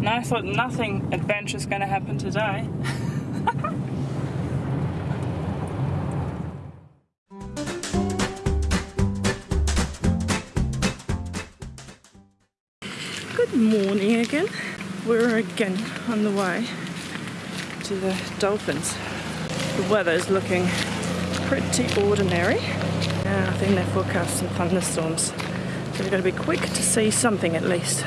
And I thought nothing adventurous going to happen today. Good morning again. We're again on the way to the dolphins. The weather is looking pretty ordinary. I think they're forecasting thunderstorms. So we've got to be quick to see something at least.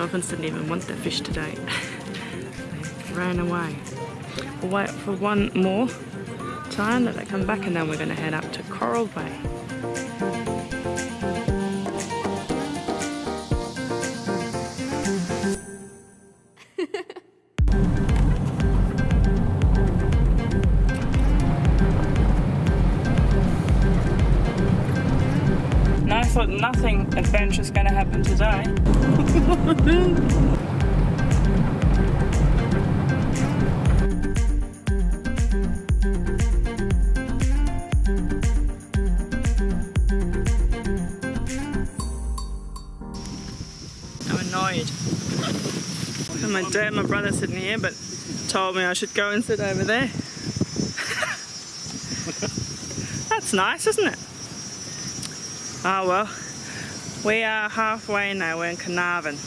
Dolphins didn't even want their fish today. they ran away. We'll wait for one more time that they come back and then we're going to head up to Coral Bay. Thought nothing adventurous going to happen today. I'm annoyed. And my dad and my brother sitting here, but told me I should go and sit over there. That's nice, isn't it? Oh well, we are halfway now, we're in Carnarvon.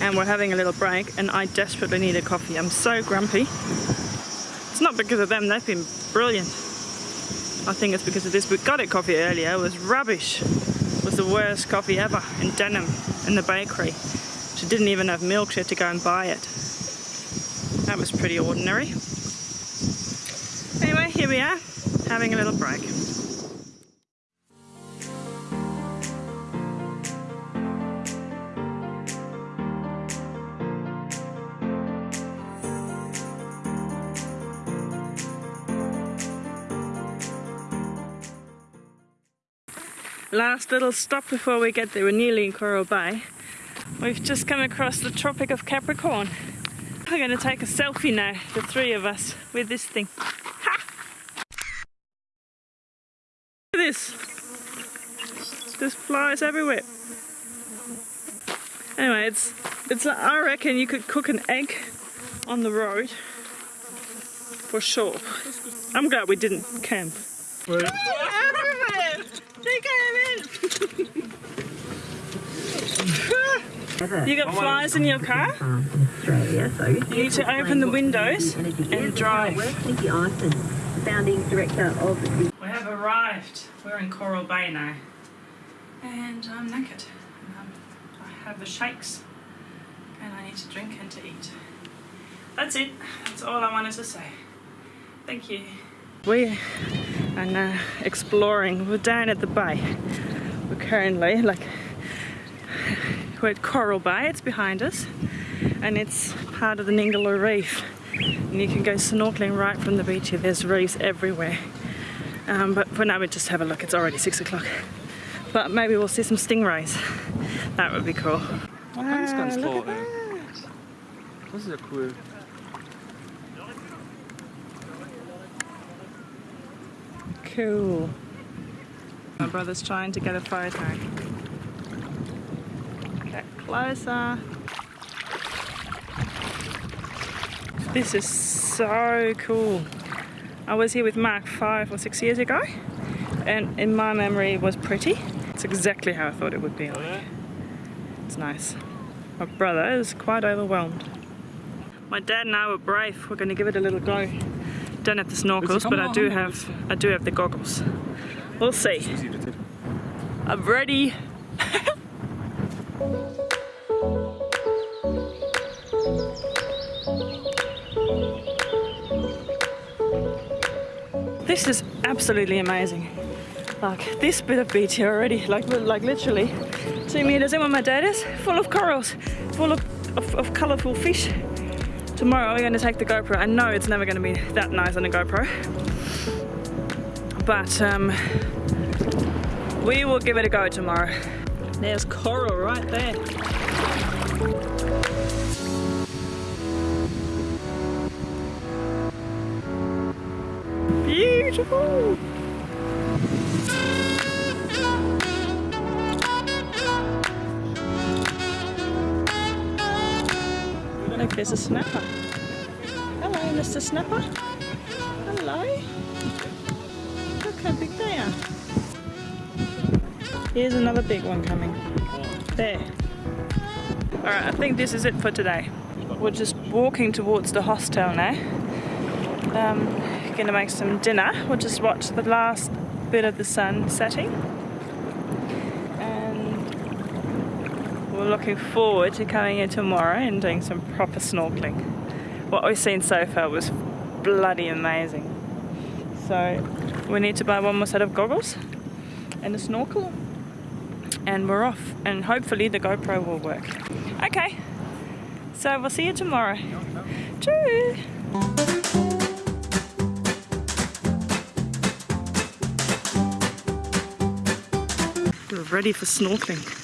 And we're having a little break and I desperately need a coffee. I'm so grumpy. It's not because of them, they've been brilliant. I think it's because of this. We got it coffee earlier, it was rubbish. It was the worst coffee ever in Denham, in the bakery. She didn't even have milk, she had to go and buy it. That was pretty ordinary. Anyway, here we are, having a little break. Last little stop before we get there. We're nearly in Coral Bay. We've just come across the Tropic of Capricorn. We're going to take a selfie now, the three of us, with this thing. Ha! Look at this. There's flies everywhere. Anyway, it's it's. I reckon you could cook an egg on the road for sure. I'm glad we didn't camp. Everywhere! They came in! You got flies in your car? You need to open the windows and drive. Nicky Ison, founding director of the We have arrived. We're in Coral Bay now. And I'm knackered. Um, I have the shakes and I need to drink and to eat. That's it. That's all I wanted to say. Thank you. We are now exploring. We're down at the bay. We're currently like Coral Bay. It's behind us, and it's part of the Ningaloo Reef. And you can go snorkeling right from the beach here. There's reefs everywhere. Um, but for now, we just have a look. It's already six o'clock. But maybe we'll see some stingrays. That would be cool. Man, das ist ganz look at ey. that. Das ist ja cool. Cool. My brother's trying to get a photo. Closer. This is so cool. I was here with Mark five or six years ago, and in my memory it was pretty. It's exactly how I thought it would be like. It's nice. My brother is quite overwhelmed. My dad and I were brave. We're going to give it a little go. Don't have the snorkels, but I do have I do have the goggles. We'll see. I'm ready. This is absolutely amazing. Like this bit of beach here already, like like literally two meters in where my dad is, full of corals, full of, of, of colourful fish. Tomorrow we're going to take the GoPro. I know it's never going to be that nice on a GoPro, but um, we will give it a go tomorrow. There's coral right there. Beautiful. Look, there's a snapper. Hello, Mr. Snapper. Hello. Look how big they are. Here's another big one coming. There. Alright, I think this is it for today. We're just walking towards the hostel now. Um, gonna make some dinner. We'll just watch the last bit of the sun setting. And we're looking forward to coming in tomorrow and doing some proper snorkeling. What we've seen so far was bloody amazing. So we need to buy one more set of goggles and a snorkel and we're off and hopefully the GoPro will work. Okay, so we'll see you tomorrow. Tschüss! Ready for snorkeling.